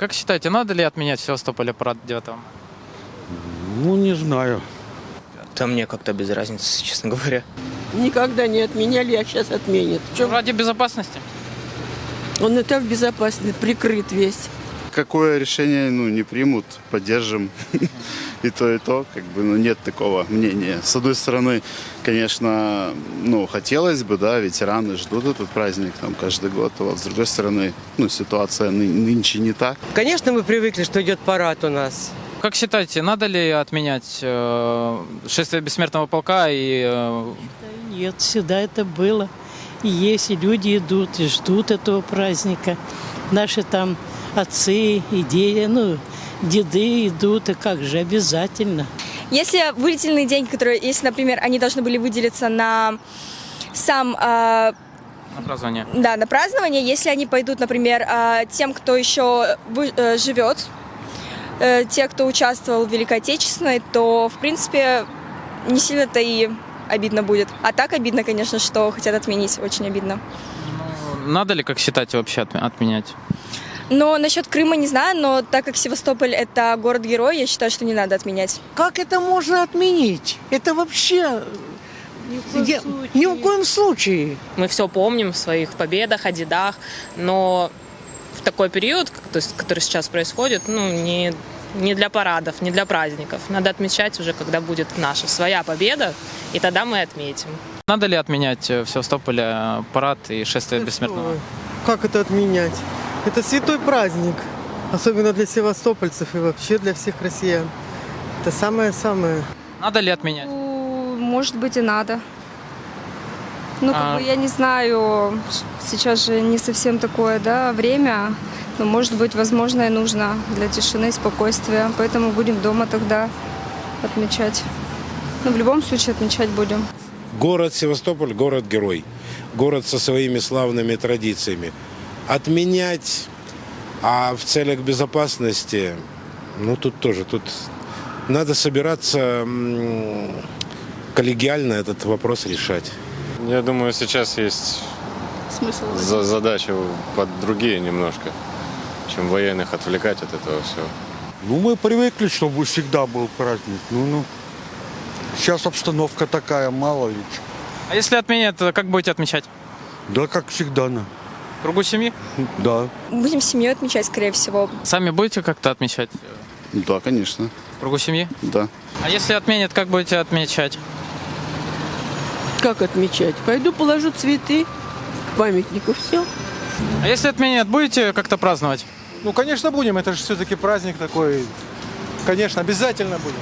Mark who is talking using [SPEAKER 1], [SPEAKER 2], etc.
[SPEAKER 1] Как считаете, надо ли отменять в Севастополе парад 9 мая?
[SPEAKER 2] Ну, не знаю.
[SPEAKER 3] Да мне как-то без разницы, честно говоря.
[SPEAKER 4] Никогда не отменяли, а сейчас отменят. Чем?
[SPEAKER 1] Ради безопасности?
[SPEAKER 4] Он и так безопасный, прикрыт весь.
[SPEAKER 5] Какое решение ну, не примут, поддержим. И то, и то, как бы, ну, нет такого мнения. С одной стороны, конечно, ну, хотелось бы, да, ветераны ждут этот праздник там каждый год. А вот с другой стороны, ну, ситуация ны- нынче не так.
[SPEAKER 6] Конечно, мы привыкли, что идет парад у нас.
[SPEAKER 1] Как считаете, надо ли отменять э, шествие бессмертного полка и э,
[SPEAKER 7] Нет, всегда это было. И есть, и люди идут, и ждут этого праздника. Наши там отцы и дети, ну, деды идут, и как же, обязательно.
[SPEAKER 8] Если выделенный день, который, если, например, они должны были выделиться на сам, э,
[SPEAKER 1] на празднование?
[SPEAKER 8] да, на празднование, если они пойдут, например, э, тем, кто еще вы- э, живет, э, те, кто участвовал в Великой Отечественной, то, в принципе, не сильно-то и обидно будет. А так обидно, конечно, что хотят отменить, очень обидно.
[SPEAKER 1] Надо ли, как считаете, вообще отме- отменять?
[SPEAKER 8] Но насчет Крыма не знаю, но так как Севастополь это город-герой, я считаю, что не надо отменять.
[SPEAKER 9] Как это можно отменить? Это вообще... Я- Ни в коем случае.
[SPEAKER 10] Мы все помним в своих победах, о дедах, но в такой период, то есть, который сейчас происходит, ну, не, не для парадов, не для праздников. Надо отмечать уже, когда будет наша своя победа, и тогда мы отметим.
[SPEAKER 1] Надо ли отменять э, в Севастополе э, парад и шествие бессмертного?
[SPEAKER 6] Как это отменять? Это святой праздник. Особенно для севастопольцев и вообще для всех россиян. Это самое-самое.
[SPEAKER 1] Надо ли отменять?
[SPEAKER 8] Ну, Может быть и надо. Ну, как
[SPEAKER 1] А-
[SPEAKER 8] бы, я не знаю, сейчас же не совсем такое, да, время, но, может быть, возможно, и нужно для тишины и спокойствия, поэтому будем дома тогда отмечать. Ну, в любом случае отмечать будем.
[SPEAKER 11] Город Севастополь – город-герой. Город со своими славными традициями. Отменять, а в целях безопасности, ну тут тоже, тут надо собираться коллегиально этот вопрос решать.
[SPEAKER 12] Я думаю, сейчас есть за- задача под другие немножко, чем военных отвлекать от этого всего.
[SPEAKER 2] Ну, мы привыкли, чтобы всегда был праздник. Ну, ну. Сейчас обстановка такая, мало ли.
[SPEAKER 1] А если отменят, то как будете отмечать?
[SPEAKER 2] Да, как всегда, на.
[SPEAKER 1] В кругу семьи?
[SPEAKER 2] Да.
[SPEAKER 8] Будем с семьей отмечать, скорее всего.
[SPEAKER 1] Сами будете как-то отмечать?
[SPEAKER 5] Да, конечно,
[SPEAKER 1] кругу семьи?
[SPEAKER 5] да.
[SPEAKER 1] А если отменят, как будете отмечать?
[SPEAKER 4] Как отмечать? Пойду положу цветы к памятнику, все.
[SPEAKER 1] А если отменят, будете как-то праздновать?
[SPEAKER 6] Ну, конечно, будем. Это же все-таки праздник такой. Конечно, обязательно будем.